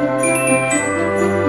Música